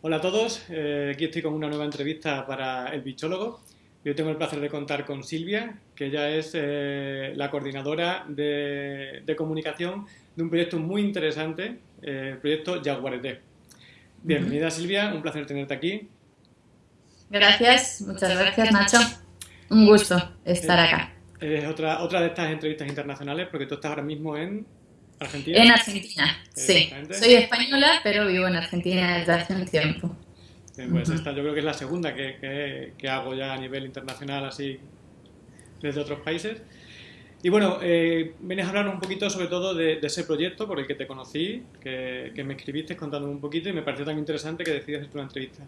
Hola a todos, eh, aquí estoy con una nueva entrevista para El Bichólogo. Yo tengo el placer de contar con Silvia, que ella es eh, la coordinadora de, comunicación de un proyecto muy interesante, eh, el proyecto Jaguarete. Bienvenida Silvia, un placer tenerte aquí. Gracias, muchas gracias Nacho. Un gusto estar acá. Es otra, otra de estas entrevistas internacionales porque tú estás ahora mismo en Argentina. En Argentina, sí. Soy española, pero vivo en Argentina desde hace un tiempo. pues esta yo creo que es la segunda que, que, hago ya a nivel internacional, así, desde otros países. Y bueno, eh, vienes a hablar un poquito sobre todo de, ese proyecto por el que te conocí, que, que, me escribiste contándome un poquito y me pareció tan interesante que decidí hacer una entrevista.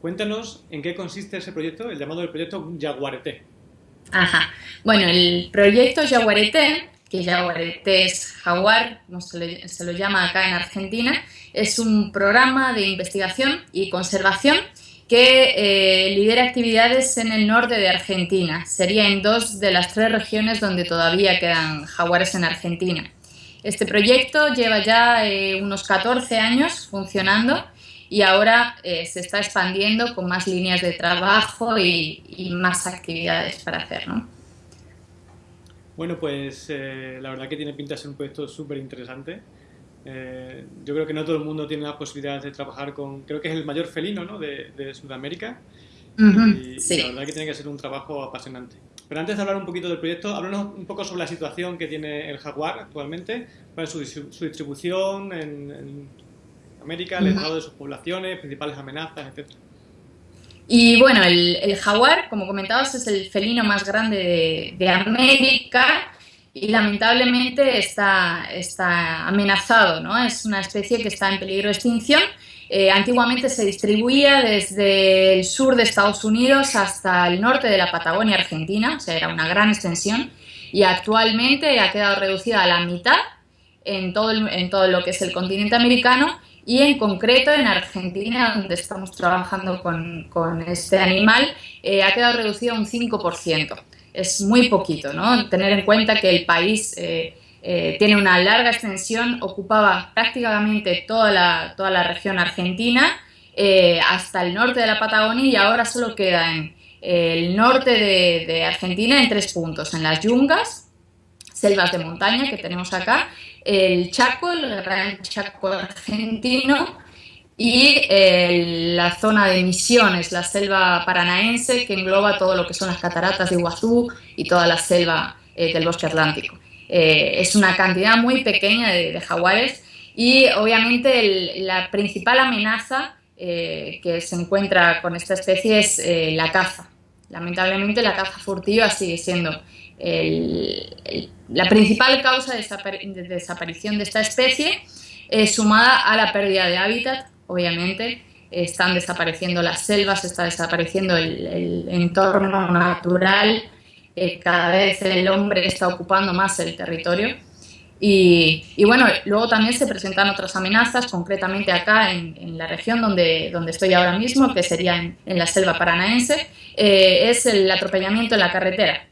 Cuéntanos en qué consiste ese proyecto, el llamado del proyecto Jaguarete. Ajá. Bueno, el proyecto Jaguarete que Jaguarete es jaguar, como se, lo llama acá en Argentina, es un programa de investigación y conservación que eh, lidera actividades en el norte de Argentina. Sería en dos de las tres regiones donde todavía quedan jaguares en Argentina. Este proyecto lleva ya eh, unos 14 años funcionando y ahora eh, se está expandiendo con más líneas de trabajo y, y más actividades para hacer. ¿no? Bueno, pues eh, la verdad que tiene pinta de ser un proyecto súper interesante. Eh, yo creo que no todo el mundo tiene la posibilidad de trabajar con, creo que es el mayor felino ¿no? de, Sudamérica. y, sí. la verdad que tiene que ser un trabajo apasionante. Pero antes de hablar un poquito del proyecto, háblanos un poco sobre la situación que tiene el jaguar actualmente, su, distribución en, América, el estado de sus poblaciones, principales amenazas, etcétera. Y bueno, el, jaguar, como comentabas, es el felino más grande de, América y lamentablemente está, está amenazado, ¿no? Es una especie que está en peligro de extinción. Eh, antiguamente se distribuía desde el sur de Estados Unidos hasta el norte de la Patagonia Argentina, o sea, era una gran extensión, y actualmente ha quedado reducida a la mitad en todo, en todo lo que es el continente americano y en concreto en Argentina, donde estamos trabajando con, con este animal, eh, ha quedado reducido a un 5%. Es muy poquito, ¿no? Tener en cuenta que el país eh, eh, tiene una larga extensión, ocupaba prácticamente toda la, toda la región argentina, hasta el norte de la Patagonia y ahora solo queda en el norte de, de Argentina en tres puntos, en las yungas, selvas de montaña que tenemos acá, el Chaco, el Gran Chaco argentino y la zona de Misiones, la selva paranaense que engloba todo lo que son las cataratas de Iguazú y toda la selva eh, del bosque atlántico. Eh, es una cantidad muy pequeña de, jaguares y obviamente la principal amenaza eh, que se encuentra con esta especie es la caza. Lamentablemente la caza furtiva sigue siendo la principal causa de, desaparición de esta especie, es sumada a la pérdida de hábitat, obviamente, están desapareciendo las selvas, está desapareciendo el, entorno natural, eh, cada vez el hombre está ocupando más el territorio. Y, bueno, luego también se presentan otras amenazas, concretamente acá en, la región donde, donde estoy ahora mismo, que sería en, la selva paranaense, eh, es el atropellamiento en la carretera.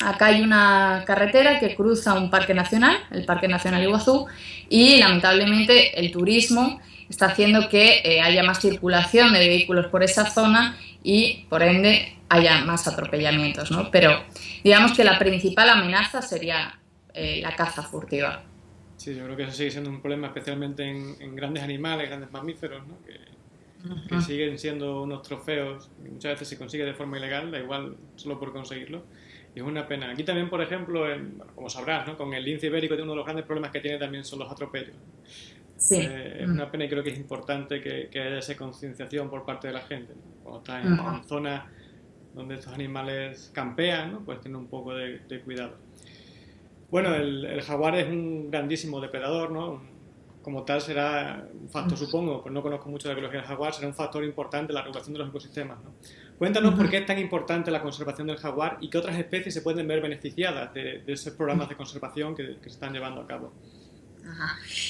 Acá hay una carretera que cruza un parque nacional, el Parque Nacional Iguazú, y lamentablemente el turismo está haciendo que eh, haya más circulación de vehículos por esa zona y por ende haya más atropellamientos, ¿no? Pero digamos que la principal amenaza sería eh, la caza furtiva. Sí, yo creo que eso sigue siendo un problema especialmente en, grandes animales, grandes mamíferos, ¿no? que, que siguen siendo unos trofeos y muchas veces se consigue de forma ilegal, da igual solo por conseguirlo es una pena. Aquí también, por ejemplo, como sabrás, ¿no? con el lince ibérico, uno de los grandes problemas que tiene también son los atropellos. Sí. Eh, es una mm. pena y creo que es importante que, haya esa concienciación por parte de la gente. Cuando estás en, zonas donde estos animales campean, ¿no? pues tener un poco de, cuidado. Bueno, el, jaguar es un grandísimo depredador, ¿no? Como tal será un factor, supongo, pues no conozco mucho de la ecología del jaguar, será un factor importante en la regulación de los ecosistemas. ¿no? Cuéntanos por qué es tan importante la conservación del jaguar y qué otras especies se pueden ver beneficiadas de, esos programas de conservación que, se están llevando a cabo.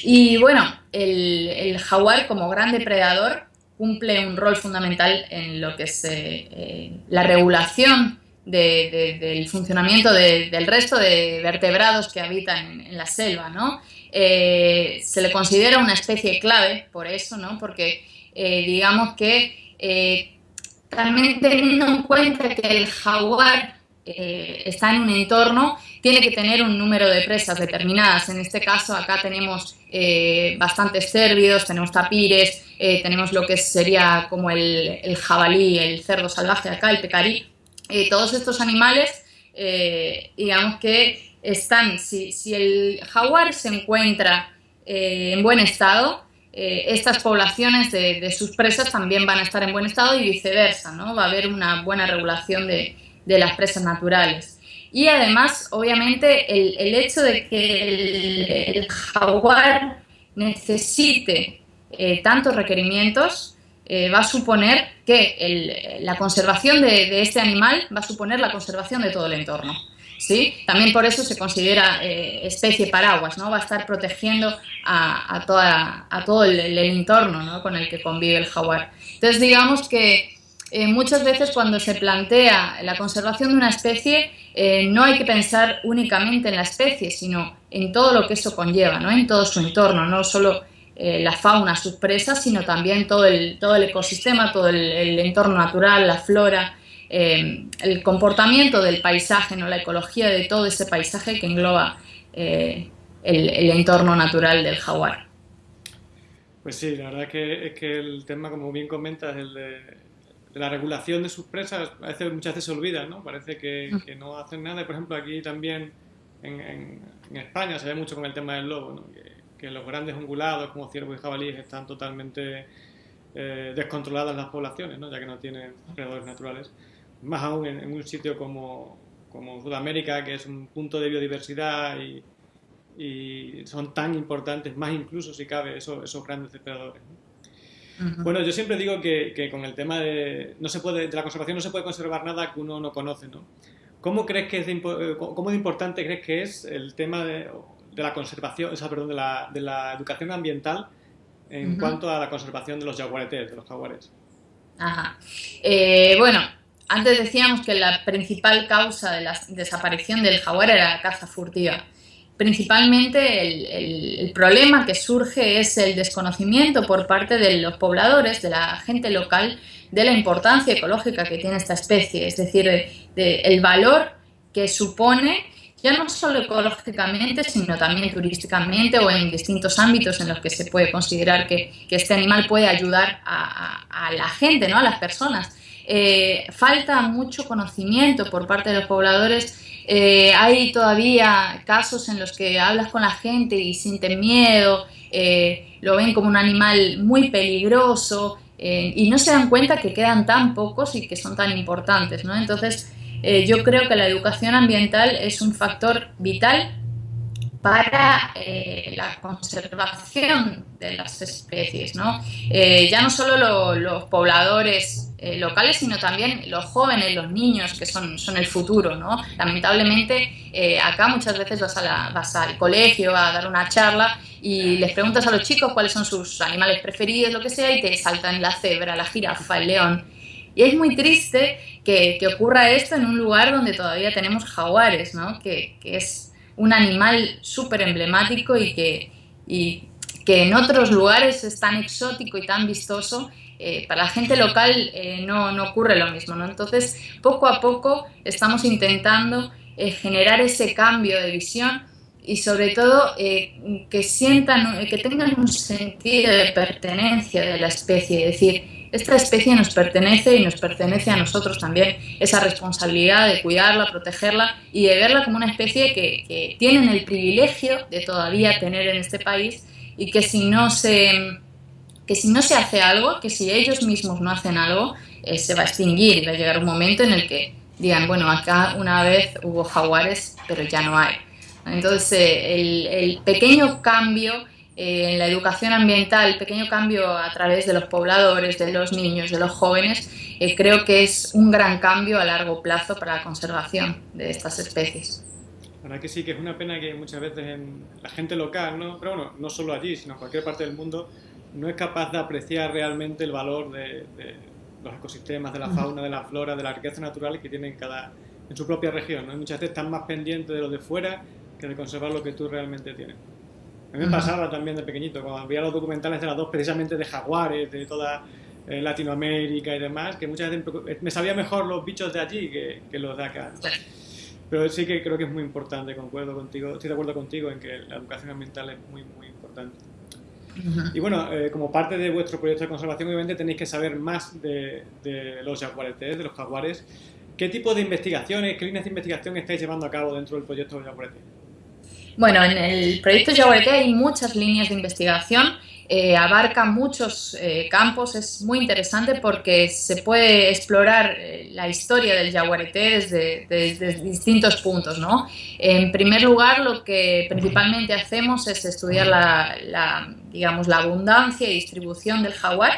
Y bueno, el, jaguar como gran depredador cumple un rol fundamental en lo que es eh, eh, la regulación del funcionamiento del resto de vertebrados que habitan en, la selva, ¿no? Eh, se le considera una especie clave por eso, ¿no? Porque digamos que también teniendo en cuenta que el jaguar está en un entorno, tiene que tener un número de presas determinadas. En este caso, acá tenemos bastantes cérvidos, tenemos tapires, tenemos lo que sería como el, el, jabalí, el cerdo salvaje acá, el pecarí. Todos estos animales, digamos que están, si, el jaguar se encuentra eh, en buen estado, eh, estas poblaciones de, sus presas también van a estar en buen estado y viceversa, ¿no? Va a haber una buena regulación de, de las presas naturales. Y además, obviamente, el, el hecho de que el, jaguar necesite eh, tantos requerimientos va a suponer que la conservación de, este animal va a suponer la conservación de todo el entorno. ¿sí? También por eso se considera eh, especie paraguas, ¿no? Va a estar protegiendo a, todo el, entorno con el que convive el jaguar. Entonces, digamos que eh, muchas veces cuando se plantea la conservación de una especie, eh, no hay que pensar únicamente en la especie, sino en todo lo que eso conlleva, ¿no? En todo su entorno, no solo la fauna, sus presas, sino también todo el, todo el ecosistema, todo el entorno natural, la flora, eh, el comportamiento del paisaje, ¿no? la ecología de todo ese paisaje que engloba eh, el, entorno natural del jaguar. Pues sí, la verdad es que, es que el tema, como bien comentas, el de, la regulación de sus presas, parece, muchas veces se olvida, ¿no? Parece que, mm. no hacen nada. Por ejemplo, aquí también en, España se ve mucho con el tema del lobo, que, los grandes ungulados como ciervos y jabalíes están totalmente eh, descontroladas las poblaciones, ¿no? ya que no tienen predadores naturales más aún en, un sitio como, como, Sudamérica, que es un punto de biodiversidad y, y son tan importantes, más incluso si cabe, esos, esos grandes depredadores. Bueno, yo siempre digo que, que, con el tema de, no se puede, de la conservación no se puede conservar nada que uno no conoce, ¿no? ¿Cómo crees que es de, eh, cómo de importante crees que es el tema de, de la conservación, o sea, perdón, de la, de la educación ambiental en cuanto a la conservación de los jaguaretes, de los jaguares? Ajá. Eh, bueno, antes decíamos que la principal causa de la desaparición del jaguar era la caza furtiva. Principalmente el, problema que surge es el desconocimiento por parte de los pobladores, de la gente local, de la importancia ecológica que tiene esta especie, es decir, el valor que supone ya no solo ecológicamente, sino también turísticamente o en distintos ámbitos en los que se puede considerar que, este animal puede ayudar a, a, la gente, ¿no? a las personas. Eh, falta mucho conocimiento por parte de los pobladores. Eh, hay todavía casos en los que hablas con la gente y sienten miedo, eh, lo ven como un animal muy peligroso y no se dan cuenta que quedan tan pocos y que son tan importantes. ¿no? Entonces, yo creo que la educación ambiental es un factor vital para eh, la conservación de las especies. ¿no? Eh, ya no solo los pobladores eh, locales, sino también los jóvenes, los niños, que son, son el futuro. ¿no? Lamentablemente, acá muchas veces vas, a vas, al colegio a dar una charla y les preguntas a los chicos cuáles son sus animales preferidos, lo que sea, y te saltan la cebra, la jirafa, el león. Y es muy triste que, ocurra esto en un lugar donde todavía tenemos jaguares, ¿no? que, es un animal súper emblemático y que, que en otros lugares es tan exótico y tan vistoso, eh, para la gente local eh, no, no, ocurre lo mismo. ¿no? Entonces, poco a poco estamos intentando eh, generar ese cambio de visión y sobre todo que sientan, que tengan un sentido de pertenencia de la especie, es decir, esta especie nos pertenece y nos pertenece a nosotros también esa responsabilidad de cuidarla, protegerla y de verla como una especie que, tienen el privilegio de todavía tener en este país y que si no se, que si no se hace algo, que si ellos mismos no hacen algo, eh, se va a extinguir va a llegar un momento en el que digan, bueno, acá una vez hubo jaguares, pero ya no hay. Entonces, eh, el pequeño cambio eh, en la educación ambiental, el pequeño cambio a través de los pobladores, de los niños, de los jóvenes, eh, creo que es un gran cambio a largo plazo para la conservación de estas especies. La verdad que sí, que es una pena que muchas veces la gente local, ¿no? pero bueno, no solo allí, sino en cualquier parte del mundo, no es capaz de apreciar realmente el valor de, los ecosistemas, de la fauna, de la flora, de la riqueza natural que tienen cada, en su propia región. ¿no? muchas veces están más pendientes de lo de fuera que de conservar lo que tú realmente tienes. A mí me pasaba también de pequeñito, cuando veía los documentales de las dos, precisamente de jaguares, de toda eh, Latinoamérica y demás, que muchas veces me sabía mejor los bichos de allí que, los de acá. Pero sí que creo que es muy importante, concuerdo contigo, estoy de acuerdo contigo en que la educación ambiental es muy, muy importante. Y bueno, eh, como parte de vuestro proyecto de conservación, obviamente tenéis que saber más de, los jaguaretes, de los jaguares. ¿Qué tipo de investigaciones, qué líneas de investigación estáis llevando a cabo dentro del proyecto de jaguaretes? Bueno, en el proyecto Jaguarete hay muchas líneas de investigación, eh, abarca muchos eh, campos, es muy interesante porque se puede explorar eh, la historia del jaguarete desde, distintos puntos. ¿no? En primer lugar, lo que principalmente hacemos es estudiar la, digamos, la abundancia y distribución del jaguar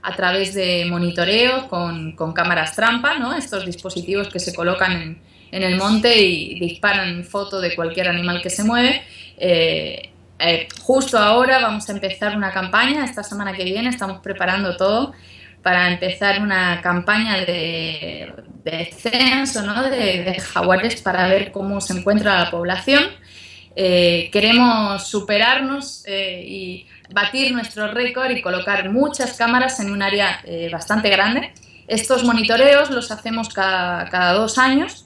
a través de monitoreo con, con cámaras trampa, ¿no? estos dispositivos que se colocan en, en el monte y disparan foto de cualquier animal que se mueve. Eh, eh, justo ahora vamos a empezar una campaña, esta semana que viene estamos preparando todo para empezar una campaña de, de censo ¿no? de, jaguares para ver cómo se encuentra la población. Eh, queremos superarnos y batir nuestro récord y colocar muchas cámaras en un área bastante grande. Estos monitoreos los hacemos cada, cada dos años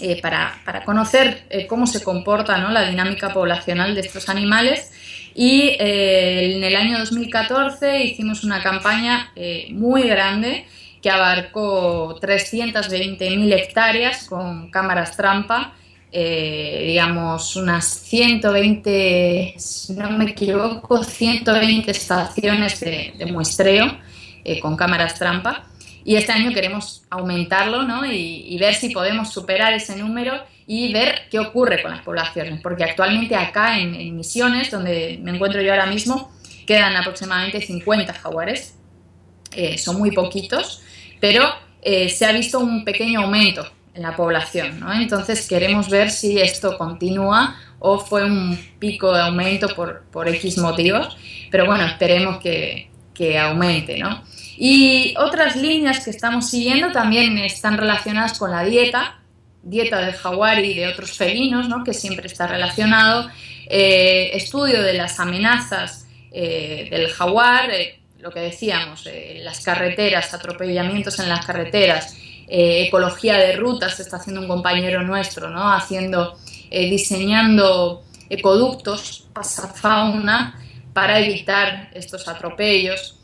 eh, para, conocer eh, cómo se comporta la dinámica poblacional de estos animales. Y eh, en el año 2014 hicimos una campaña muy grande que abarcó 320.000 hectáreas con cámaras trampa, digamos unas 120, si no me equivoco, 120 estaciones de muestreo con cámaras trampa y este año queremos aumentarlo ¿no? y, ver si podemos superar ese número y ver qué ocurre con las poblaciones, porque actualmente acá en, Misiones, donde me encuentro yo ahora mismo, quedan aproximadamente 50 jaguares, eh, son muy poquitos, pero eh, se ha visto un pequeño aumento en la población, ¿no? entonces queremos ver si esto continúa o fue un pico de aumento por, por X motivos, pero bueno, esperemos que, que aumente, ¿no? Y otras líneas que estamos siguiendo también están relacionadas con la dieta, dieta del jaguar y de otros felinos, ¿no? que siempre está relacionado, eh, estudio de las amenazas eh, del jaguar, eh, lo que decíamos, las carreteras, atropellamientos en las carreteras, ecología de rutas, está haciendo un compañero nuestro, ¿no? haciendo, diseñando ecoductos, pasafauna, para evitar estos atropellos.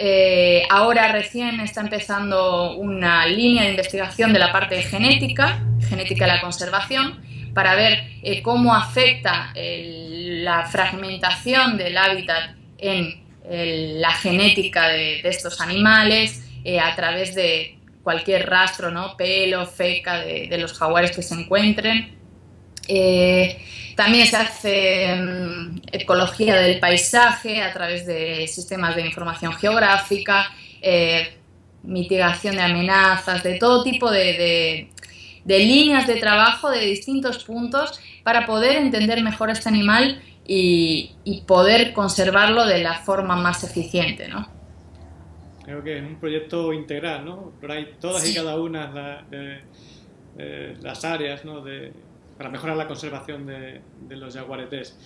Eh, ahora recién está empezando una línea de investigación de la parte genética, genética de la conservación, para ver eh, cómo afecta la fragmentación del hábitat en la genética de, estos animales eh, a través de cualquier rastro, ¿no? pelo, feca de, de los jaguares que se encuentren. También se hace mm, ecología del paisaje a través de sistemas de información geográfica, eh, mitigación de amenazas, de todo tipo de, líneas de trabajo de distintos puntos para poder entender mejor este animal y, poder conservarlo de la forma más eficiente. ¿no? Creo que es un proyecto integral, ¿no? Pero hay todas y cada una de, las áreas ¿no? de, para mejorar la conservación de, los jaguaretes.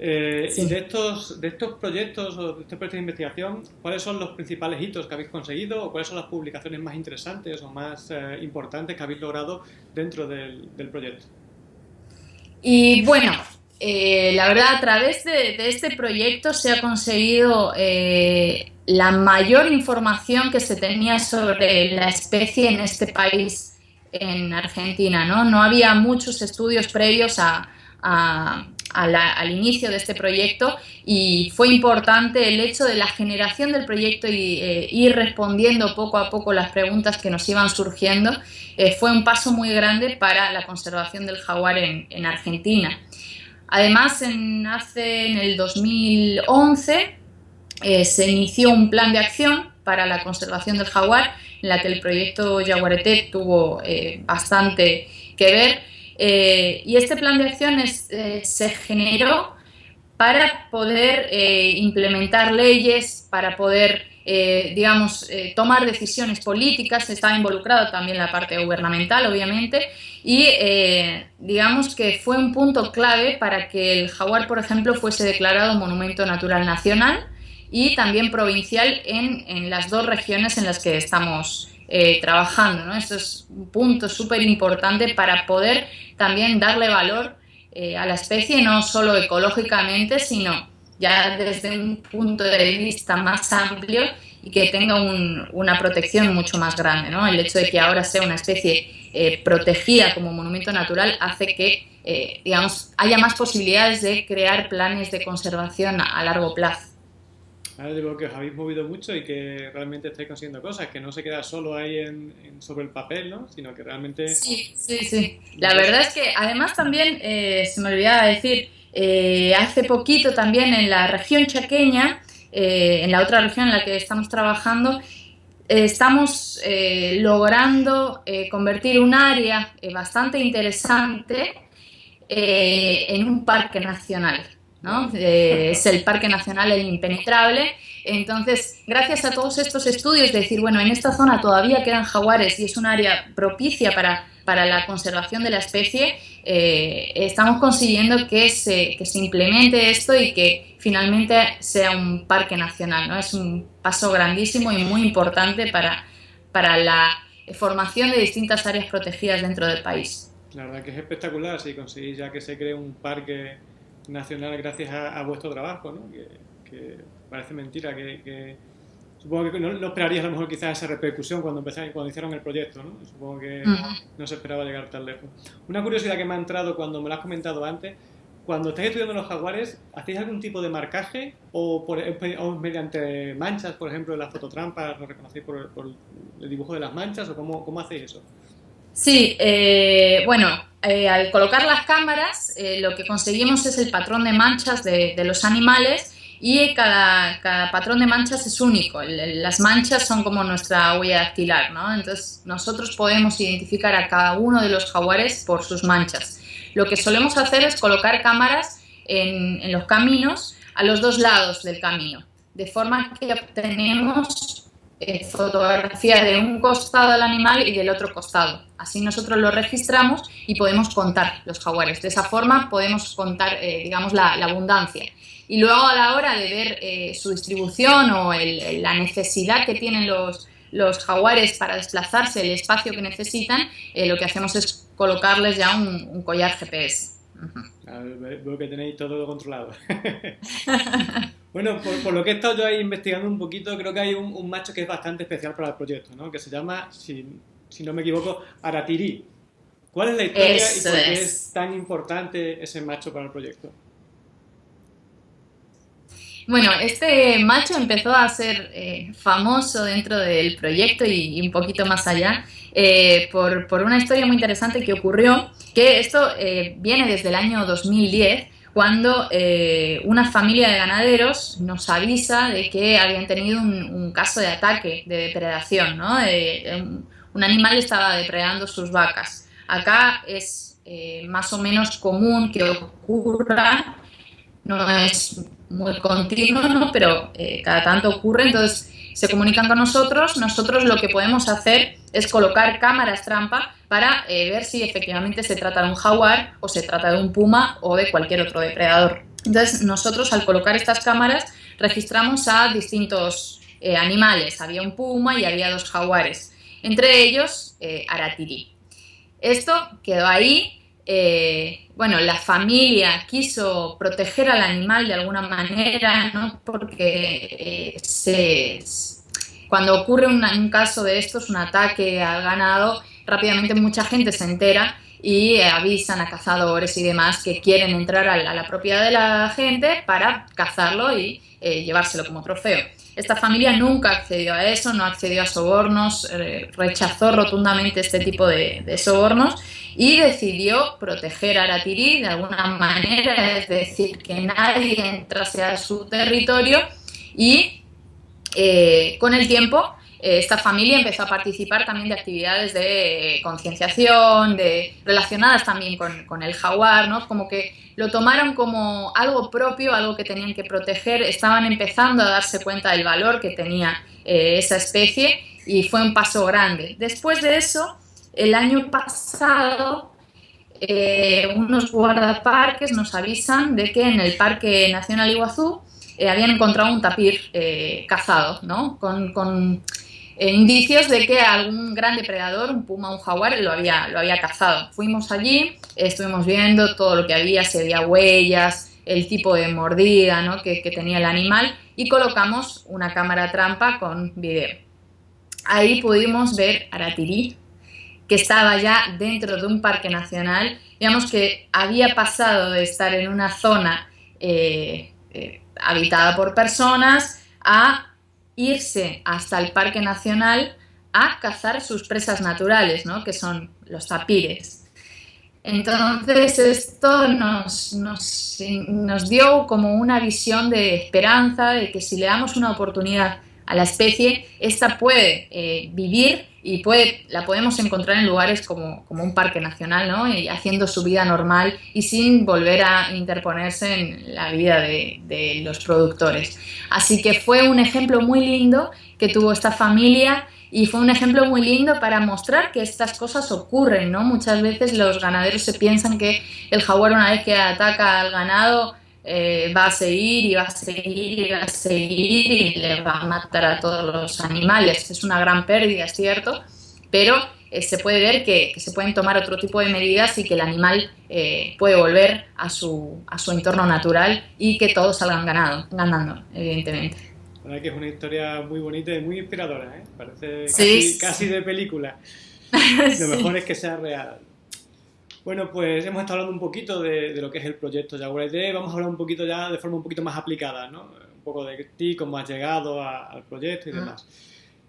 Eh, y de estos, de estos proyectos o de este proyecto de investigación, ¿cuáles son los principales hitos que habéis conseguido o cuáles son las publicaciones más interesantes o más eh, importantes que habéis logrado dentro del, proyecto? Y bueno, eh, la verdad, a través de, de, este proyecto se ha conseguido la mayor información que se tenía sobre la especie en este país en Argentina. ¿no? no había muchos estudios previos a, al inicio de este proyecto y fue importante el hecho de la generación del proyecto y eh, ir respondiendo poco a poco las preguntas que nos iban surgiendo. Eh, fue un paso muy grande para la conservación del jaguar en, Argentina. Además, en, hace, en el 2011 eh, se inició un plan de acción para la conservación del jaguar en la que el proyecto Jaguarete tuvo eh, bastante que ver. Eh, y este plan de acciones eh, se generó para poder implementar leyes, para poder digamos, tomar decisiones políticas, estaba involucrado también la parte gubernamental, obviamente, y digamos que fue un punto clave para que el jaguar, por ejemplo, fuese declarado Monumento Natural Nacional y también provincial en, en las dos regiones en las que estamos trabajando. ¿no? Esto es un punto súper importante para poder también darle valor a la especie, no solo ecológicamente, sino ya desde un punto de vista más amplio y que tenga una protección mucho más grande. ¿no? El hecho de que ahora sea una especie eh, protegida como monumento natural hace que eh, digamos, haya más posibilidades de crear planes de conservación a, largo plazo. Ahora digo que os habéis movido mucho y que realmente estáis consiguiendo cosas, que no se queda solo ahí en, sobre el papel, ¿no? sino que realmente... Sí, sí, sí. La verdad es que además también, eh, se me olvidaba decir, eh, hace poquito también en la región chaqueña, eh, en la otra región en la que estamos trabajando, eh, estamos logrando convertir un área bastante interesante en un parque nacional. Es el Parque Nacional El Impenetrable. Entonces, gracias a todos estos estudios, de decir, bueno, en esta zona todavía quedan jaguares y es un área propicia para para la conservación de la especie, eh, estamos consiguiendo que se, que se implemente esto y que finalmente sea un parque nacional. ¿no? Es un paso grandísimo y muy importante para, para la formación de distintas áreas protegidas dentro del país. La verdad que es espectacular si conseguís ya que se cree un parque nacional gracias a, vuestro trabajo, ¿no? que, parece mentira que Supongo que no, esperarías a lo mejor quizás esa repercusión cuando empezaron, cuando hicieron el proyecto, ¿no? Supongo que no se esperaba llegar tan lejos. Una curiosidad que me ha entrado cuando me lo has comentado antes, cuando estáis estudiando los jaguares, ¿hacéis algún tipo de marcaje o, por, mediante manchas, por ejemplo, en las fototrampas, lo reconocéis por, el dibujo de las manchas o cómo, cómo hacéis eso? Sí, eh, bueno, eh, al colocar las cámaras, eh, lo que conseguimos es el patrón de manchas de, de los animales y cada, cada, patrón de manchas es único. Las manchas son como nuestra huella dactilar, ¿no? Entonces nosotros podemos identificar a cada uno de los jaguares por sus manchas. Lo que solemos hacer es colocar cámaras en, en los caminos a los dos lados del camino, de forma que obtenemos eh, fotografía de un costado del animal y del otro costado. Así nosotros lo registramos y podemos contar los jaguares. De esa forma podemos contar, eh, digamos, la, la abundancia. Y luego a la hora de ver eh, su distribución o la necesidad que tienen los, los jaguares para desplazarse, el espacio que necesitan, eh, lo que hacemos es colocarles ya un, collar GPS. veo que tenéis todo controlado. bueno, por, lo que he estado yo ahí investigando un poquito, creo que hay un, macho que es bastante especial para el proyecto, ¿no? que se llama, si, si no me equivoco, Aratiri. ¿Cuál es la historia y por qué es tan importante ese macho para el proyecto? Bueno, este macho empezó a ser eh, famoso dentro del proyecto y, un poquito más allá eh, por, una historia muy interesante que ocurrió, que esto eh, viene desde el año 2010, cuando una familia de ganaderos nos avisa de que habían tenido un, caso de ataque, de depredación, ¿no? un animal estaba depredando sus vacas. Acá es más o menos común que ocurra, no es muy continuo, pero eh, cada tanto ocurre, entonces se comunican con nosotros, nosotros lo que podemos hacer es colocar cámaras trampa para eh, ver si efectivamente se trata de un jaguar o se trata de un puma o de cualquier otro depredador. Entonces nosotros al colocar estas cámaras registramos a distintos eh, animales, había un puma y había dos jaguares, entre ellos Aratiri. Esto quedó ahí eh, bueno, la familia quiso proteger al animal de alguna manera, ¿no? porque eh, cuando ocurre un, caso de estos, un ataque al ganado, rápidamente mucha gente se entera y avisan a cazadores y demás que quieren entrar a la, propiedad de la gente para cazarlo y eh, llevárselo como trofeo. Esta familia nunca accedió a eso, no accedió a sobornos, rechazó rotundamente este tipo de sobornos y decidió proteger a Aratiri de alguna manera, es decir, que nadie entrase a su territorio y eh, con el tiempo eh, esta familia empezó a participar también de actividades de concienciación, de, relacionadas también con, el jaguar, ¿no? como que lo tomaron como algo propio, algo que tenían que proteger, estaban empezando a darse cuenta del valor que tenía esa especie y fue un paso grande. Después de eso, el año pasado, unos guardaparques nos avisan de que en el Parque Nacional Iguazú habían encontrado un tapir cazado, ¿no? con, eh, indicios de que algún gran depredador, un puma, un jaguar, lo había, lo había cazado. Fuimos allí, estuvimos viendo todo lo que había, se veía huellas, el tipo de mordida ¿no? que, tenía el animal y colocamos una cámara trampa con video. Ahí pudimos ver Aratirí, que estaba ya dentro de un parque nacional, digamos que había pasado de estar en una zona eh, eh, habitada por personas a irse hasta el Parque Nacional a cazar sus presas naturales, ¿no? que son los tapires. Entonces esto nos, nos, nos, dio como una visión de esperanza de que si le damos una oportunidad a la especie, esta puede eh, vivir y puede, la podemos encontrar en lugares como, como, un parque nacional, ¿no? Y haciendo su vida normal y sin volver a interponerse en la vida de, de los productores. Así que fue un ejemplo muy lindo que tuvo esta familia y fue un ejemplo muy lindo para mostrar que estas cosas ocurren, ¿no? Muchas veces los ganaderos se piensan que el jaguar una vez que ataca al ganado eh, va a seguir y va a seguir y va a seguir y le va a matar a todos los animales. Es una gran pérdida, es cierto, pero eh, se puede ver que, se pueden tomar otro tipo de medidas y que el animal eh, puede volver a su, a su entorno natural y que todos salgan ganado, ganando, evidentemente. La verdad que es una historia muy bonita y muy inspiradora, Parece casi, de película. Lo mejor es que sea real. Bueno, pues hemos estado hablando un poquito de, lo que es el proyecto Jaguar ID, vamos a hablar un poquito ya de forma un poquito más aplicada, ¿no? Un poco de ti, cómo has llegado al proyecto y demás.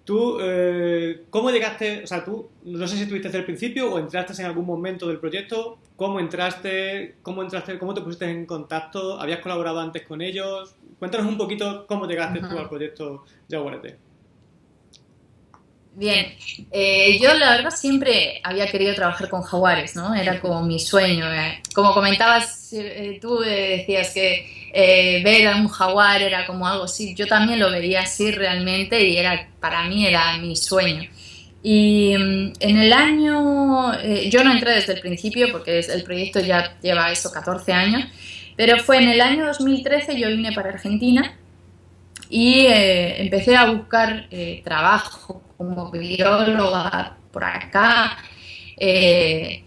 Tú, eh, ¿cómo llegaste? O sea, tú, no sé si estuviste desde el principio o entraste en algún momento del proyecto. ¿Cómo entraste? ¿Cómo entraste? ¿Cómo te pusiste en contacto? ¿Habías colaborado antes con ellos? Cuéntanos un poquito cómo llegaste tú al proyecto Jaguarete. Bien, eh, yo la verdad siempre había querido trabajar con jaguares, ¿no? Era como mi sueño. Eh. Como comentabas, eh, tú decías que ver a un jaguar era como algo así. Yo también lo veía así realmente y era para mí era mi sueño. Y mm, en el año, yo no entré desde el principio porque el proyecto ya lleva eso 14 años, pero fue en el año 2013 yo vine para Argentina y empecé a buscar trabajo como bióloga por acá. Eh,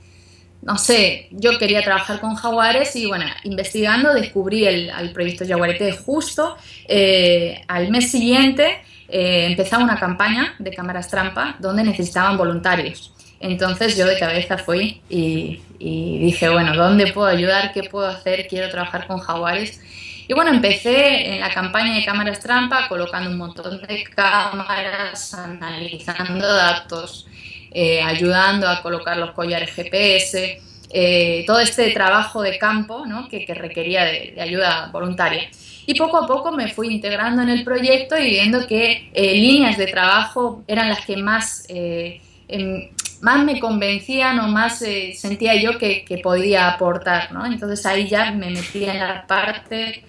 no sé, yo quería trabajar con jaguares y bueno, investigando descubrí el, proyecto Jaguarete justo. Eh, al mes siguiente eh, empezaba una campaña de cámaras trampa donde necesitaban voluntarios. Entonces yo de cabeza fui y, y dije, bueno, ¿dónde puedo ayudar? ¿Qué puedo hacer? Quiero trabajar con jaguares. Y bueno, empecé en la campaña de cámaras trampa colocando un montón de cámaras, analizando datos, eh, ayudando a colocar los collares GPS, eh, todo este trabajo de campo que, requería de, ayuda voluntaria. Y poco a poco me fui integrando en el proyecto y viendo que eh, líneas de trabajo eran las que más, em, más me convencían o más sentía yo que, que podía aportar. ¿no? Entonces ahí ya me metí en la parte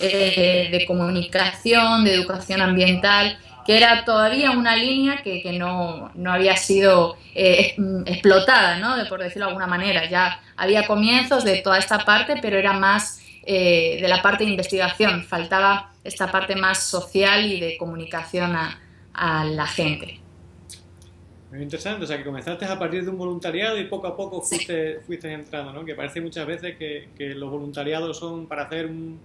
eh, de comunicación, de educación ambiental, que era todavía una línea que, que no, no, había sido eh, explotada, ¿no? de, por decirlo de alguna manera. Ya había comienzos de toda esta parte, pero era más eh, de la parte de investigación. Faltaba esta parte más social y de comunicación a, a la gente. Muy interesante, o sea que comenzaste a partir de un voluntariado y poco a poco fuiste, fuiste entrando, ¿no? Que parece muchas veces que, que los voluntariados son para hacer un,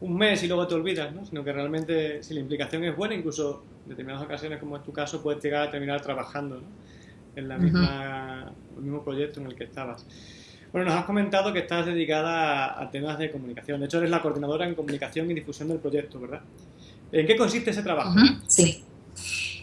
un mes y luego te olvidas, ¿no? sino que realmente si la implicación es buena, incluso en determinadas ocasiones, como es tu caso, puedes llegar a terminar trabajando en la misma, el mismo proyecto en el que estabas. Bueno, nos has comentado que estás dedicada a, temas de comunicación. De hecho, eres la coordinadora en comunicación y difusión del proyecto, ¿verdad? ¿En qué consiste ese trabajo? Sí.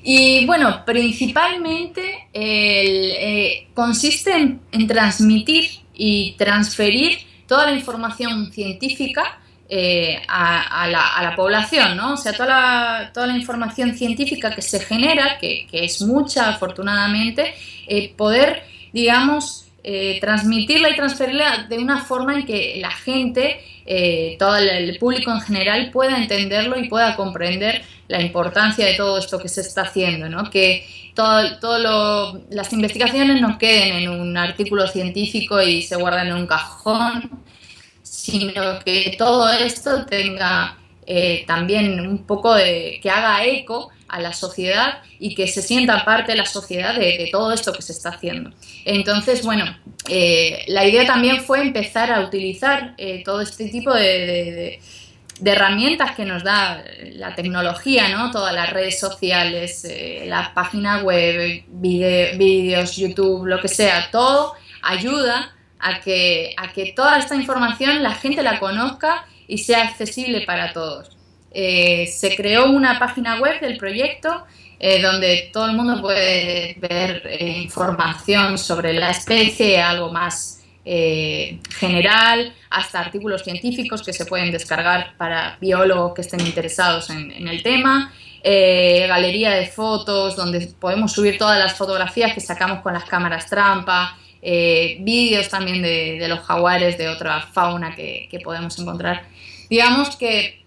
Y bueno, principalmente eh, consiste en, en transmitir y transferir toda la información científica eh, a, la, población, ¿no? O sea, toda la, toda la información científica que se genera, que, es mucha afortunadamente, eh, poder, digamos, eh, transmitirla y transferirla de una forma en que la gente, eh, todo el, público en general pueda entenderlo y pueda comprender la importancia de todo esto que se está haciendo, ¿no? que todo, todo las investigaciones no queden en un artículo científico y se guarden en un cajón, sino que todo esto tenga eh, también un poco de que haga eco a la sociedad y que se sienta parte de la sociedad de, todo esto que se está haciendo. Entonces, bueno, eh, la idea también fue empezar a utilizar eh, todo este tipo de, herramientas que nos da la tecnología, ¿no? Todas las redes sociales, eh, la página web, vídeos, YouTube, lo que sea, todo ayuda a que, a que toda esta información la gente la conozca y sea accesible para todos. Eh, se creó una página web del proyecto eh, donde todo el mundo puede ver eh, información sobre la especie, algo más general, hasta artículos científicos que se pueden descargar para biólogos que estén interesados en, el tema. galería de fotos donde podemos subir todas las fotografías que sacamos con las cámaras trampa, vídeos también de, los jaguares, de otra fauna que podemos encontrar. Digamos que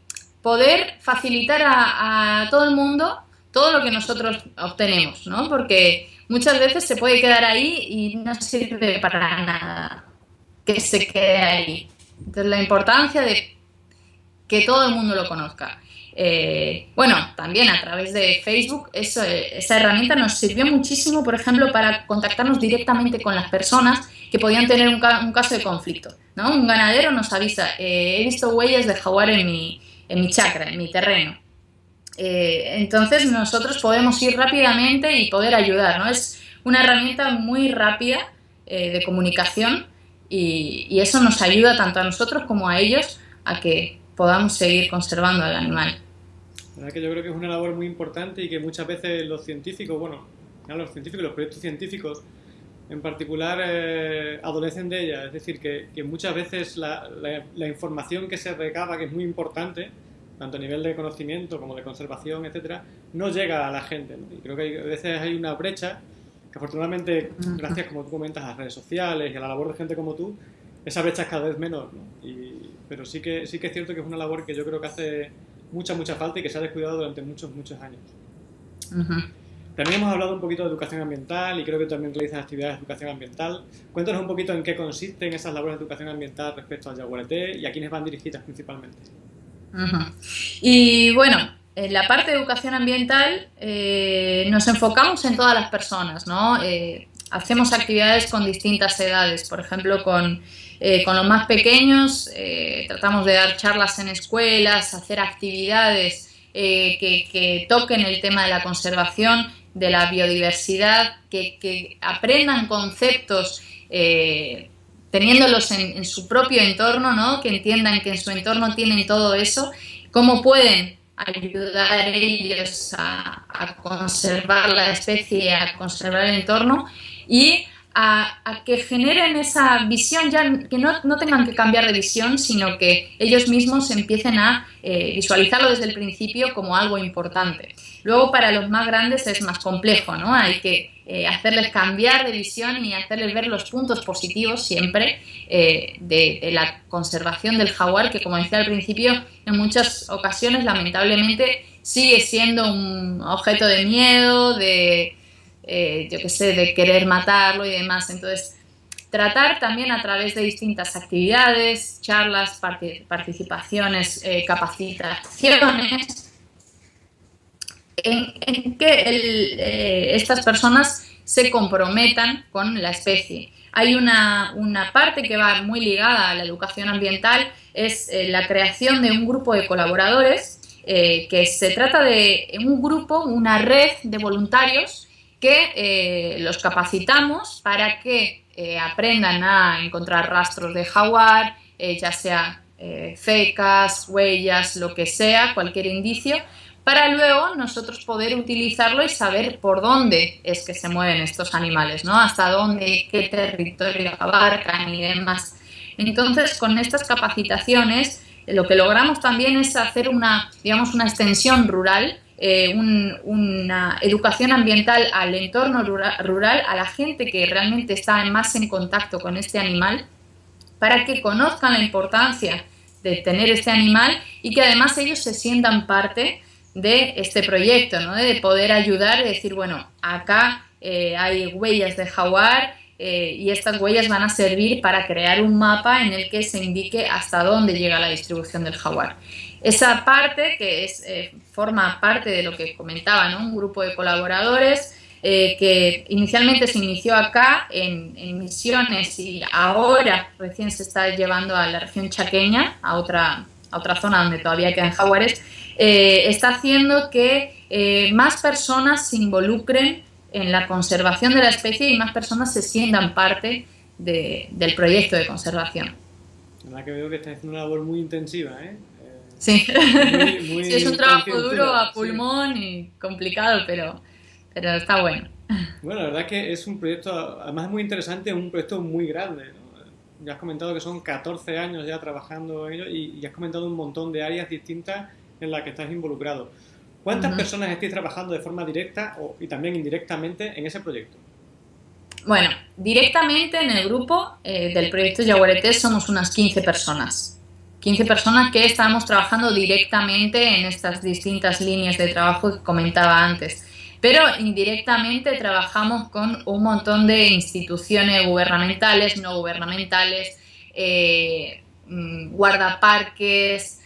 poder facilitar a, todo el mundo todo lo que nosotros obtenemos, ¿no? Porque muchas veces se puede quedar ahí y no sirve para nada que se quede ahí. Entonces la importancia de que todo el mundo lo conozca. Eh, bueno, también a través de Facebook esa herramienta nos sirvió muchísimo, por ejemplo, para contactarnos directamente con las personas que podían tener un, caso de conflicto. ¿no? Un ganadero nos avisa, eh, he visto huellas de jaguar en mi, en mi chakra, en mi terreno. Eh, entonces nosotros podemos ir rápidamente y poder ayudar, ¿no? Es una herramienta muy rápida de comunicación y, eso nos ayuda tanto a nosotros como a ellos a que podamos seguir conservando al animal. La verdad que yo creo que es una labor muy importante y que muchas veces los científicos, bueno, los científicos, los proyectos científicos en particular eh, adolecen de ella. Es decir, que, muchas veces la, información que se recaba, que es muy importante, tanto a nivel de conocimiento como de conservación, etcétera, no llega a la gente. Y creo que a veces hay una brecha que afortunadamente, gracias, como tú comentas, a las redes sociales y a la labor de gente como tú, esa brecha es cada vez menor. pero sí que, sí que es cierto que es una labor que yo creo que hace mucha, mucha falta y que se ha descuidado durante muchos, muchos años. También hemos hablado un poquito de educación ambiental y creo que también realizas actividades de educación ambiental. Cuéntanos un poquito en qué consisten esas labores de educación ambiental respecto al yaguareté y a quiénes van dirigidas principalmente. Y bueno, en la parte de educación ambiental eh, nos enfocamos en todas las personas, ¿no? Eh, hacemos actividades con distintas edades, por ejemplo, con, eh, con los más pequeños tratamos de dar charlas en escuelas, hacer actividades que, que, toquen el tema de la conservación de la biodiversidad, que, aprendan conceptos eh, teniéndolos en, su propio entorno, ¿no? que entiendan que en su entorno tienen todo eso, cómo pueden ayudar ellos a, a conservar la especie, a conservar el entorno y a, que generen esa visión, ya que no, no, tengan que cambiar de visión, sino que ellos mismos empiecen a eh, visualizarlo desde el principio como algo importante. Luego para los más grandes es más complejo, ¿no? Hay que eh, hacerles cambiar de visión y hacerles ver los puntos positivos siempre eh, de, de, la conservación del jaguar, que como decía al principio, en muchas ocasiones lamentablemente sigue siendo un objeto de miedo, de eh, yo qué sé, de querer matarlo y demás. Entonces, tratar también a través de distintas actividades, charlas, participaciones, eh, capacitaciones, en, que eh, estas personas se comprometan con la especie. Hay una, una, parte que va muy ligada a la educación ambiental, es la creación de un grupo de colaboradores, que se trata de un grupo, una red de voluntarios que eh, los capacitamos para que eh, aprendan a encontrar rastros de jaguar, eh, ya sea fecas, huellas, lo que sea, cualquier indicio, para luego nosotros poder utilizarlo y saber por dónde es que se mueven estos animales, ¿no? Hasta dónde, qué territorio abarcan y demás. Entonces, con estas capacitaciones, lo que logramos también es hacer una, digamos, una extensión rural eh, una educación ambiental al entorno rural, a la gente que realmente está más en contacto con este animal, para que conozcan la importancia de tener este animal y que además ellos se sientan parte de este proyecto, ¿no? de poder ayudar y decir, bueno, acá eh, hay huellas de jaguar eh, y estas huellas van a servir para crear un mapa en el que se indique hasta dónde llega la distribución del jaguar. Esa parte, que es, eh, forma parte de lo que comentaba, ¿no? un grupo de colaboradores que inicialmente se inició acá en, en, Misiones y ahora recién se está llevando a la región chaqueña, a otra, a otra zona donde todavía quedan jaguares, eh, está haciendo que eh, más personas se involucren en la conservación de la especie y más personas se sientan parte del proyecto de conservación. La verdad que veo que está haciendo una labor muy intensiva, ¿eh? Sí. es un trabajo duro a pulmón y complicado, pero, pero está bueno. Bueno, la verdad es que es un proyecto, además es muy interesante, es un proyecto muy grande. Ya has comentado que son 14 años ya trabajando en ello y, y has comentado un montón de áreas distintas en la que estás involucrado. ¿Cuántas personas estáis trabajando de forma directa y también indirectamente en ese proyecto? Bueno, directamente en el grupo eh, del proyecto Yaguareté somos unas 15 personas. 15 personas que estamos trabajando directamente en estas distintas líneas de trabajo que comentaba antes. Pero indirectamente trabajamos con un montón de instituciones gubernamentales, no gubernamentales, eh, mm, guardaparques,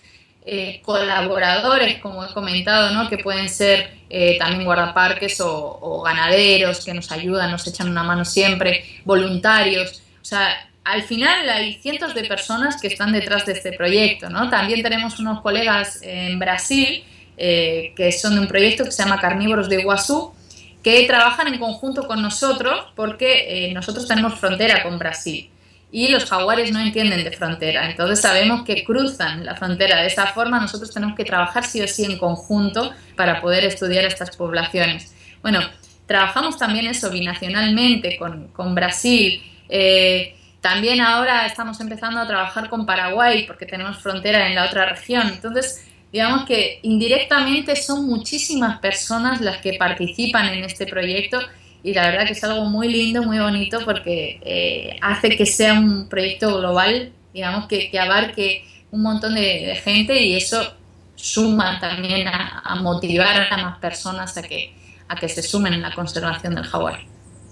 eh, colaboradores, como he comentado, ¿no? que pueden ser eh, también guardaparques o, ganaderos que nos ayudan, nos echan una mano siempre, voluntarios. O sea, al final hay cientos de personas que están detrás de este proyecto. ¿no? También tenemos unos colegas en Brasil eh, que son de un proyecto que se llama Carnívoros de Iguazú, que trabajan en conjunto con nosotros porque nosotros tenemos frontera con Brasil y los jaguares no entienden de frontera. Entonces sabemos que cruzan la frontera. De esa forma nosotros tenemos que trabajar sí o sí en conjunto para poder estudiar estas poblaciones. Bueno, trabajamos también eso binacionalmente con, con Brasil. Eh, también ahora estamos empezando a trabajar con Paraguay porque tenemos frontera en la otra región. Entonces, digamos que indirectamente son muchísimas personas las que participan en este proyecto y la verdad que es algo muy lindo, muy bonito porque eh, hace que sea un proyecto global, digamos, que, que abarque un montón de, gente y eso suma también a, motivar a más personas a que, a que se sumen en la conservación del jaguar.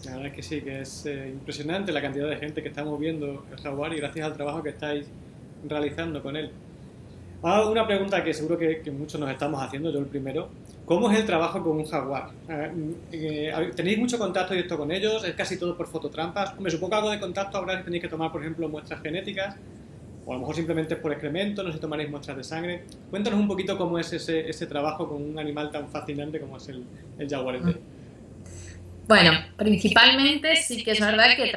La verdad que sí, que es eh, impresionante la cantidad de gente que estamos viendo el jaguar y gracias al trabajo que estáis realizando con él. Ah, una pregunta que seguro que, que muchos nos estamos haciendo, yo el primero. ¿Cómo es el trabajo con un jaguar? Eh, eh, ¿Tenéis mucho contacto directo con ellos? ¿Es casi todo por fototrampas? Me supongo que algo de contacto habrá tenéis que tomar, por ejemplo, muestras genéticas, o a lo mejor simplemente por excremento, no sé si tomaréis muestras de sangre. Cuéntanos un poquito cómo es ese, ese trabajo con un animal tan fascinante como es el, el jaguarete. Bueno, principalmente sí que es verdad que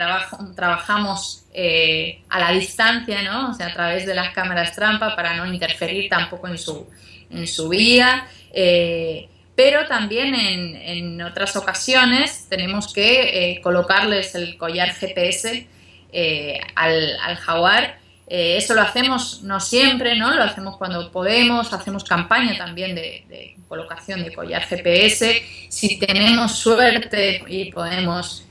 trabajamos eh, a la distancia, ¿no? O sea, a través de las cámaras trampa para no interferir tampoco en su, en su vida. Eh, pero también en, otras ocasiones tenemos que eh, colocarles el collar GPS eh, al, jaguar. Eso lo hacemos no siempre, ¿no? Lo hacemos cuando podemos, hacemos campaña también de, colocación de collar GPS. Si tenemos suerte y podemos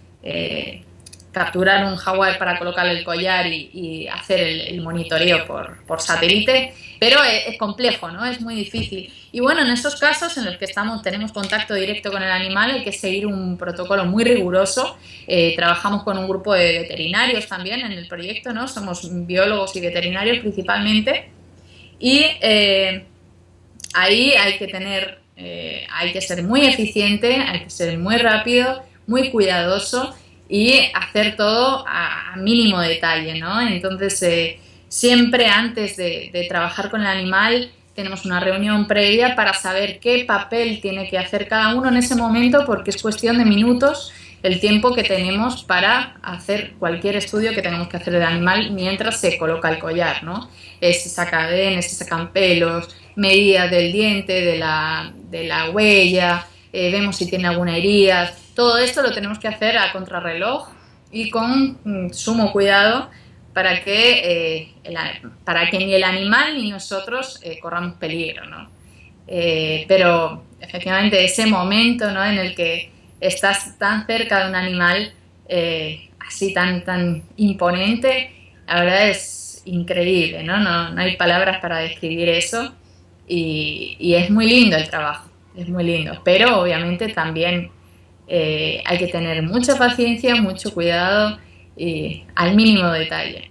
capturar un jaguar para colocarle el collar y, hacer el, monitoreo por, por satélite, pero es, complejo, ¿no? Es muy difícil. Y bueno, en estos casos en los que estamos, tenemos contacto directo con el animal, hay que seguir un protocolo muy riguroso. Eh, trabajamos con un grupo de veterinarios también en el proyecto, ¿no? Somos biólogos y veterinarios principalmente. Y eh, ahí hay que tener, eh, hay que ser muy eficiente, hay que ser muy rápido, muy cuidadoso y hacer todo a, mínimo detalle, ¿no? Entonces, eh, siempre antes de, trabajar con el animal tenemos una reunión previa para saber qué papel tiene que hacer cada uno en ese momento porque es cuestión de minutos el tiempo que tenemos para hacer cualquier estudio que tenemos que hacer del animal mientras se coloca el collar, ¿no? Se saca se sacan pelos, medidas del diente, de la, de la huella, eh, vemos si tiene alguna herida, todo esto lo tenemos que hacer a contrarreloj y con mm, sumo cuidado para que, eh, para que ni el animal ni nosotros eh, corramos peligro. ¿no? Eh, pero efectivamente ese momento ¿no? en el que estás tan cerca de un animal eh, así tan, tan imponente, la verdad es increíble, ¿no? No, hay palabras para describir eso y, es muy lindo el trabajo, es muy lindo, pero obviamente también eh, hay que tener mucha paciencia, mucho cuidado y al mínimo detalle.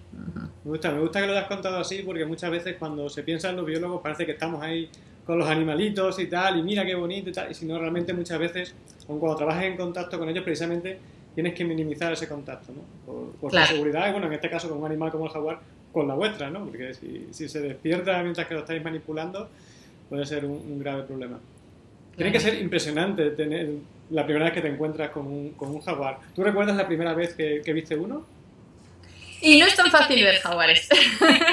Me gusta, me gusta que lo hayas contado así porque muchas veces cuando se piensa en los biólogos parece que estamos ahí con los animalitos y tal, y mira qué bonito y tal, y si no, realmente muchas veces, cuando trabajas en contacto con ellos, precisamente tienes que minimizar ese contacto, ¿no? Por, por seguridad, y bueno, en este caso con un animal como el jaguar, con la vuestra, ¿no? Porque si, si se despierta mientras que lo estáis manipulando, puede ser un, grave problema. Tiene que ser impresionante tener la primera vez que te encuentras con un, con un jaguar. ¿Tú recuerdas la primera vez que, que viste uno? Y no es tan fácil ver jaguares.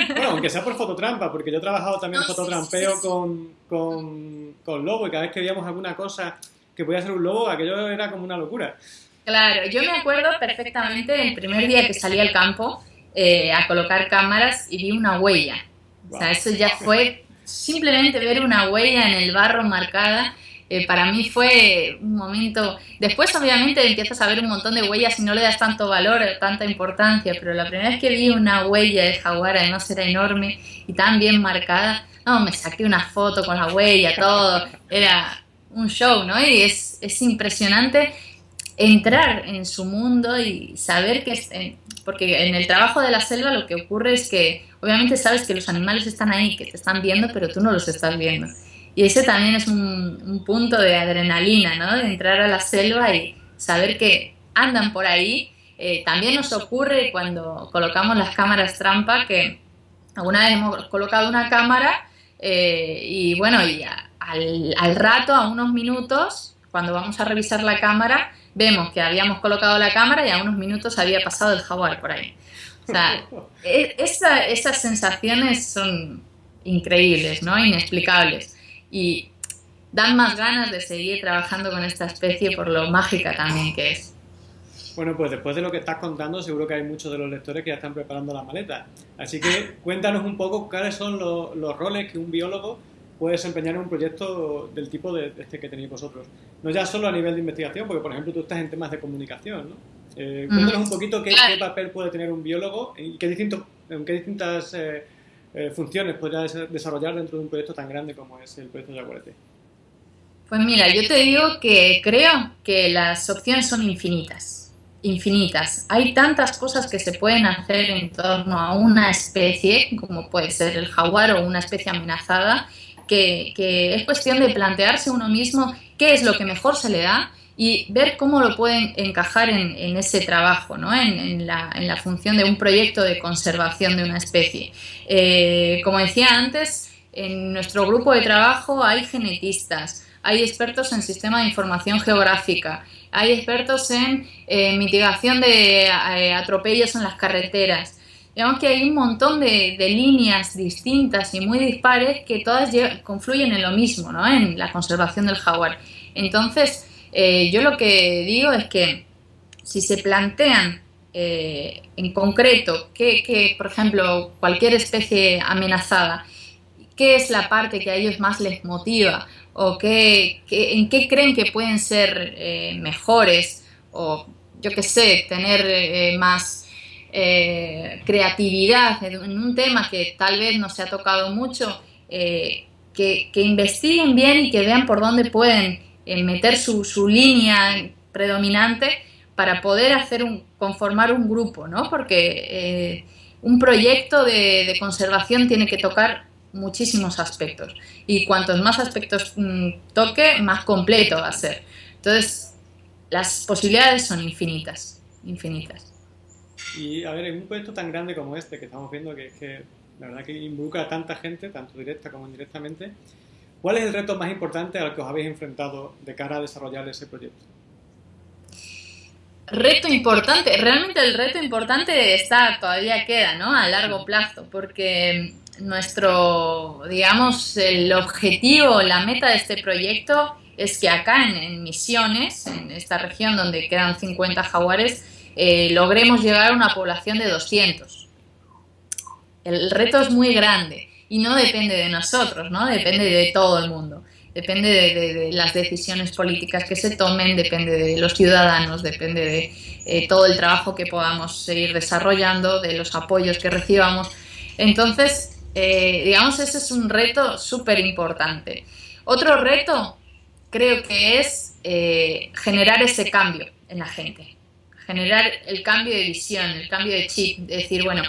Bueno, aunque sea por fototrampa, porque yo he trabajado también en fototrampeo Con, con, con lobo y cada vez que veíamos alguna cosa que podía ser un lobo, aquello era como una locura. Claro, yo me acuerdo perfectamente el primer día que salí al campo eh, a colocar cámaras y vi una huella. O sea, eso ya fue simplemente ver una huella en el barro marcada. Eh, para mí fue un momento. Después, obviamente, empiezas a ver un montón de huellas y no le das tanto valor, tanta importancia. Pero la primera vez que vi una huella de jaguar, además era enorme y tan bien marcada, no, me saqué una foto con la huella, todo. Era un show, ¿no? Y es, es impresionante entrar en su mundo y saber que, porque en el trabajo de la selva lo que ocurre es que obviamente sabes que los animales están ahí, que te están viendo, pero tú no los estás viendo. Y ese también es un, punto de adrenalina, ¿no? De entrar a la selva y saber que andan por ahí. Eh, también nos ocurre cuando colocamos las cámaras trampa que alguna vez hemos colocado una cámara eh, y bueno, y al, al rato, a unos minutos, cuando vamos a revisar la cámara, vemos que habíamos colocado la cámara y a unos minutos había pasado el jaguar por ahí. O sea, e, esas sensaciones son increíbles, ¿no? Inexplicables. Y dan más ganas de seguir trabajando con esta especie por lo mágica también que es. Bueno, pues después de lo que estás contando, seguro que hay muchos de los lectores que ya están preparando la maleta. Así que cuéntanos un poco cuáles son los, los roles que un biólogo puede desempeñar en un proyecto del tipo de este que tenéis vosotros. No ya solo a nivel de investigación, porque por ejemplo tú estás en temas de comunicación, ¿no? Eh, cuéntanos un poquito qué, papel puede tener un biólogo y qué, distinto, en qué distintas eh, eh, funciones podría desarrollar dentro de un proyecto tan grande como es el proyecto Yaguarete. Pues mira, yo te digo que creo que las opciones son infinitas, infinitas. Hay tantas cosas que se pueden hacer en torno a una especie, como puede ser el jaguar o una especie amenazada, que, es cuestión de plantearse uno mismo qué es lo que mejor se le da y ver cómo lo pueden encajar en, ese trabajo, ¿no? en, la, función de un proyecto de conservación de una especie. Eh, como decía antes, en nuestro grupo de trabajo hay genetistas, hay expertos en sistema de información geográfica, hay expertos en eh, mitigación de eh, atropellos en las carreteras, Digamos que hay un montón de, líneas distintas y muy dispares que todas confluyen en lo mismo, ¿no? En la conservación del jaguar. Entonces, eh, yo lo que digo es que si se plantean eh, en concreto que, por ejemplo, cualquier especie amenazada, qué es la parte que a ellos más les motiva o qué, en qué creen que pueden ser eh, mejores o, yo qué sé, tener más creatividad en un tema que tal vez no se ha tocado mucho, eh, que, investiguen bien y que vean por dónde pueden eh, meter su, línea predominante para poder hacer un, conformar un grupo, ¿no? Porque un proyecto de, conservación tiene que tocar muchísimos aspectos y cuantos más aspectos mm, toque, más completo va a ser. Entonces, las posibilidades son infinitas, infinitas. Y a ver, en un proyecto tan grande como este que estamos viendo, que, que la verdad que involucra a tanta gente, tanto directa como indirectamente, ¿cuál es el reto más importante al que os habéis enfrentado de cara a desarrollar ese proyecto? Reto importante, realmente el reto importante está, todavía queda, ¿no? A largo plazo, porque nuestro, digamos, el objetivo, la meta de este proyecto es que acá en, en Misiones, en esta región donde quedan 50 jaguares, eh, logremos llegar a una población de 200. El reto es muy grande y no depende de nosotros, ¿no? Depende de todo el mundo. depende de, las decisiones políticas que se tomen, depende de los ciudadanos, depende de eh, todo el trabajo que podamos seguir desarrollando, de los apoyos que recibamos. Entonces, eh, digamos, ese es un reto súper importante. Otro reto creo que es eh, generar ese cambio en la gente, generar el cambio de visión, el cambio de chip, decir, bueno,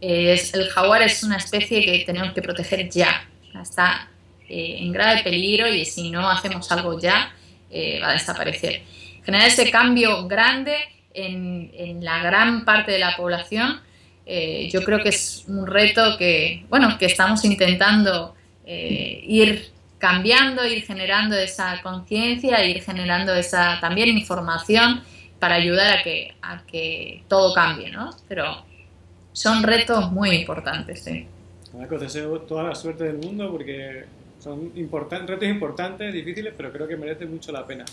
el jaguar es una especie que tenemos que proteger ya, está eh, en grave peligro y si no hacemos algo ya, eh, va a desaparecer. Generar ese cambio grande en, la gran parte de la población, eh, yo creo que es un reto que, bueno, que estamos intentando ir cambiando, ir generando esa conciencia, ir generando esa también información para ayudar a que, a que todo cambie, ¿no? Pero son retos muy importantes, sí. Marcos, deseo toda la suerte del mundo porque son retos importantes, difíciles, pero creo que merece mucho la pena.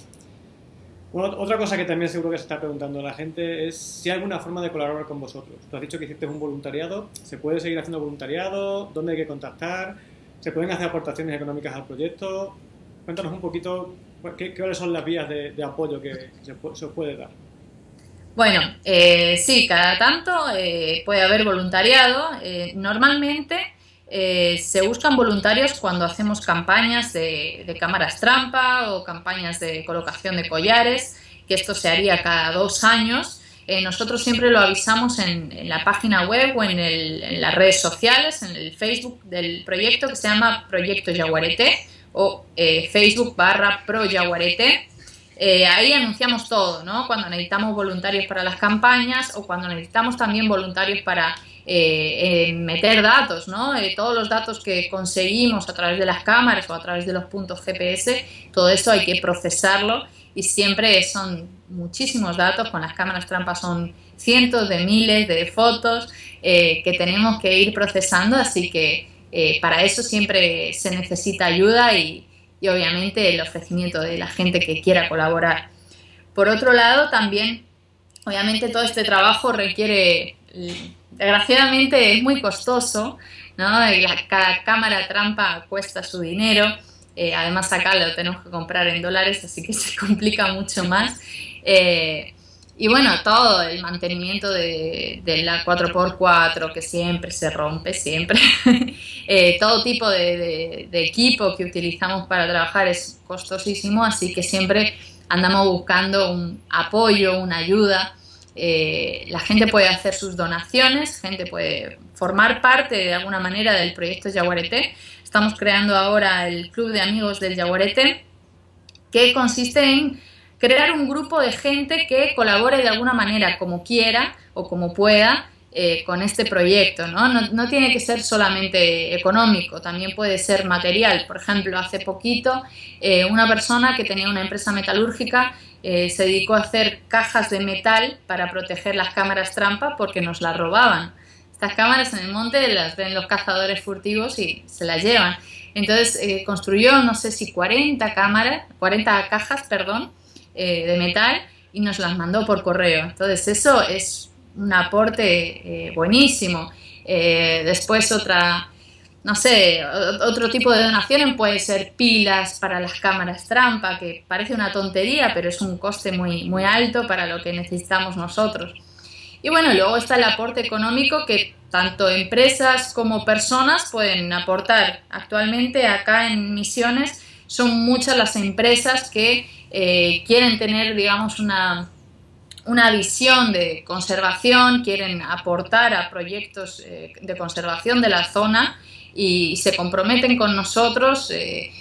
otra cosa que también seguro que se está preguntando la gente es si hay alguna forma de colaborar con vosotros. Tú has dicho que hiciste un voluntariado. ¿Se puede seguir haciendo voluntariado? ¿Dónde hay que contactar? ¿Se pueden hacer aportaciones económicas al proyecto? Cuéntanos un poquito qué, cuáles son las vías de, apoyo que se, os puede dar. Bueno, eh, sí, cada tanto eh, puede haber voluntariado. Eh, normalmente eh, se buscan voluntarios cuando hacemos campañas de, cámaras trampa o campañas de colocación de collares, que esto se haría cada dos años. Eh, nosotros siempre lo avisamos en, la página web o en, las redes sociales, en el Facebook del proyecto que se llama Proyecto Yaguarete o eh, Facebook barra Pro Yaguarete. ahí anunciamos todo, ¿no? Cuando necesitamos voluntarios para las campañas o cuando necesitamos también voluntarios para eh, meter datos, ¿no? Eh, todos los datos que conseguimos a través de las cámaras o a través de los puntos GPS, todo eso hay que procesarlo y siempre son muchísimos datos, con las cámaras trampas son cientos de miles de fotos eh, que tenemos que ir procesando, así que para eso siempre se necesita ayuda y, y obviamente el ofrecimiento de la gente que quiera colaborar. Por otro lado, también, obviamente todo este trabajo requiere desgraciadamente es muy costoso, ¿no? cada cámara trampa cuesta su dinero, eh, además acá lo tenemos que comprar en dólares, así que se complica mucho más. Eh, y bueno, todo el mantenimiento de, la 4x4 que siempre se rompe, siempre. Eh, todo tipo de, equipo que utilizamos para trabajar es costosísimo, así que siempre andamos buscando un apoyo, una ayuda. Eh, la gente puede hacer sus donaciones, gente puede formar parte de alguna manera del proyecto Yaguarete. Estamos creando ahora el Club de Amigos del Yaguarete, que consiste en crear un grupo de gente que colabore de alguna manera, como quiera o como pueda, eh, con este proyecto. ¿no? ¿no? tiene que ser solamente económico, también puede ser material. Por ejemplo, hace poquito eh, una persona que tenía una empresa metalúrgica eh, se dedicó a hacer cajas de metal para proteger las cámaras trampa porque nos las robaban. Estas cámaras en el monte las ven los cazadores furtivos y se las llevan. Entonces construyó, no sé si 40 cámaras, 40 cajas, perdón, eh, de metal y nos las mandó por correo. Entonces eso es un aporte buenísimo. después otra no sé, otro tipo de donaciones puede ser pilas para las cámaras trampa, que parece una tontería, pero es un coste muy, muy alto para lo que necesitamos nosotros. Y bueno, luego está el aporte económico que tanto empresas como personas pueden aportar. Actualmente acá en Misiones son muchas las empresas que eh, quieren tener, digamos, una, una visión de conservación, quieren aportar a proyectos eh, de conservación de la zona y se comprometen con nosotros, eh,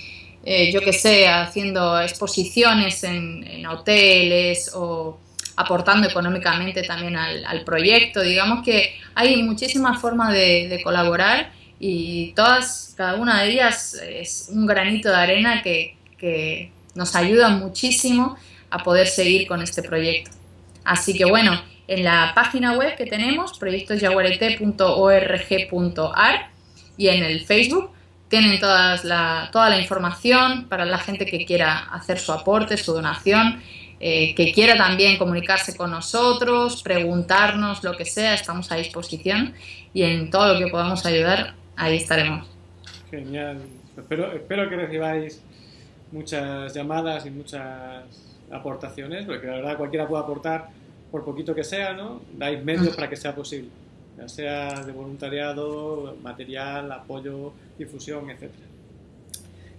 eh, yo que sé, haciendo exposiciones en, hoteles o aportando económicamente también al, proyecto. Digamos que hay muchísimas formas de, colaborar y todas, cada una de ellas es un granito de arena que, que nos ayuda muchísimo a poder seguir con este proyecto. Así que bueno, en la página web que tenemos, proyectosyaguarete.org.ar, y en el Facebook tienen todas la, toda la información para la gente que quiera hacer su aporte, su donación, eh, que quiera también comunicarse con nosotros, preguntarnos lo que sea, estamos a disposición y en todo lo que podamos ayudar, ahí estaremos. Genial. Espero, espero que recibáis muchas llamadas y muchas aportaciones, porque la verdad cualquiera puede aportar por poquito que sea, ¿no? Dais medios para que sea posible, ya sea de voluntariado, material, apoyo, difusión, etc.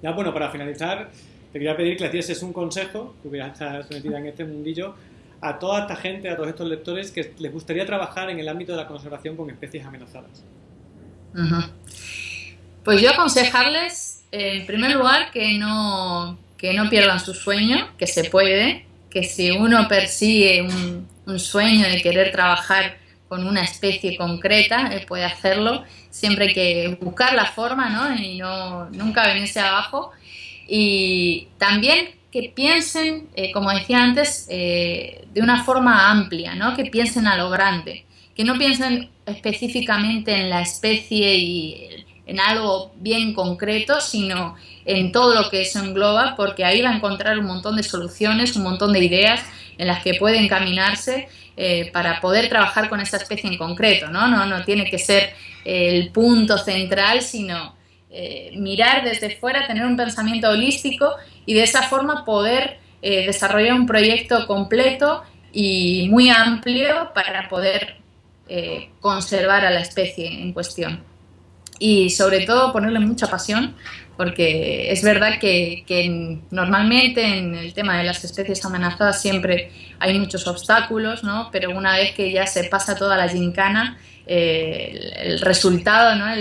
Ya bueno, para finalizar, te quería pedir que le hicieses un consejo, que hubieras metida en este mundillo, a toda esta gente, a todos estos lectores que les gustaría trabajar en el ámbito de la conservación con especies amenazadas. Pues yo aconsejarles, en primer lugar, que no, que no pierdan su sueño, que se puede, que si uno persigue un, sueño de querer trabajar con una especie concreta, eh, puede hacerlo, siempre hay que buscar la forma ¿no? y no, nunca venirse abajo. Y también que piensen, eh, como decía antes, eh, de una forma amplia, ¿no? que piensen a lo grande, que no piensen específicamente en la especie y en algo bien concreto, sino en todo lo que eso engloba, porque ahí va a encontrar un montón de soluciones, un montón de ideas en las que puede encaminarse eh, para poder trabajar con esa especie en concreto, ¿no? No, no tiene que ser el punto central, sino eh, mirar desde fuera, tener un pensamiento holístico y de esa forma poder eh, desarrollar un proyecto completo y muy amplio para poder conservar a la especie en cuestión y sobre todo ponerle mucha pasión porque es verdad que, normalmente en el tema de las especies amenazadas siempre hay muchos obstáculos, ¿no? pero una vez que ya se pasa toda la gincana, eh, el, resultado ¿no?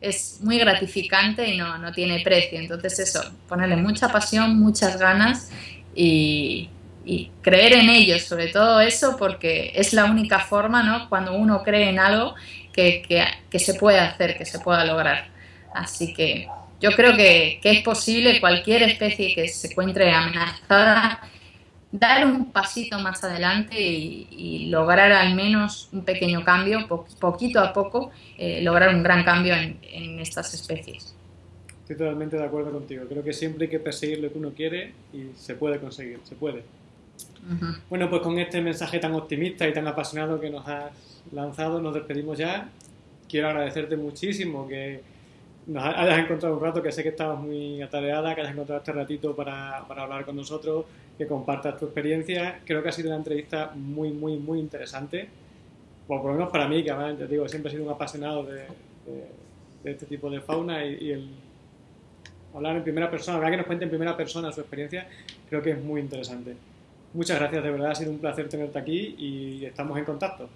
es muy gratificante y no, no, tiene precio. Entonces eso, ponerle mucha pasión, muchas ganas y, y creer en ellos, sobre todo eso, porque es la única forma, ¿no? cuando uno cree en algo, que, se puede hacer, que se pueda lograr. Así que yo creo que, es posible cualquier especie que se encuentre amenazada dar un pasito más adelante y, lograr al menos un pequeño cambio, poquito a poco, eh, lograr un gran cambio en, estas especies. Estoy totalmente de acuerdo contigo. Creo que siempre hay que perseguir lo que uno quiere y se puede conseguir, se puede. Bueno, pues con este mensaje tan optimista y tan apasionado que nos has lanzado, nos despedimos ya. Quiero agradecerte muchísimo que nos hayas encontrado un rato, que sé que estabas muy atareada, que hayas encontrado este ratito para, para hablar con nosotros, que compartas tu experiencia. Creo que ha sido una entrevista muy, muy, muy interesante. por lo menos para mí, que además, te digo, siempre he sido un apasionado de, de, este tipo de fauna y, y, el hablar en primera persona, hablar que nos cuente en primera persona su experiencia, creo que es muy interesante. Muchas gracias, de verdad, ha sido un placer tenerte aquí y estamos en contacto.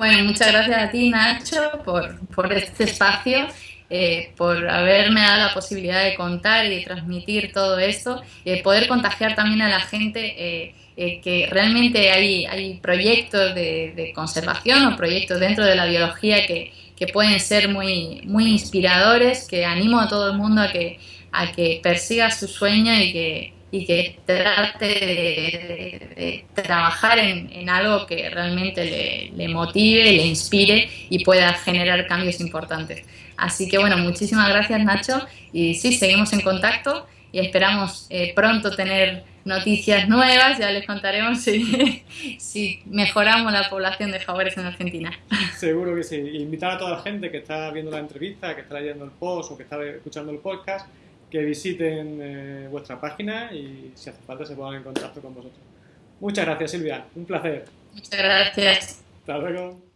Bueno, muchas gracias a ti, Nacho, por, por este espacio, eh, por haberme dado la posibilidad de contar y de transmitir todo esto y de poder contagiar también a la gente eh, eh, que realmente hay, hay proyectos de, conservación o proyectos dentro de la biología que, que pueden ser muy, muy inspiradores, que animo a todo el mundo a que, a que persiga su sueño y que y que trate de, trabajar en, algo que realmente le, motive, le inspire y pueda generar cambios importantes. Así que bueno, muchísimas gracias Nacho y sí, seguimos en contacto y esperamos eh, pronto tener noticias nuevas, ya les contaremos si, si, mejoramos la población de jaguares en Argentina. Seguro que sí. Invitar a toda la gente que está viendo la entrevista, que está leyendo el post o que está escuchando el podcast que visiten eh, vuestra página y si hace falta se pongan en contacto con vosotros. Muchas gracias Silvia, un placer. Muchas gracias. Hasta luego.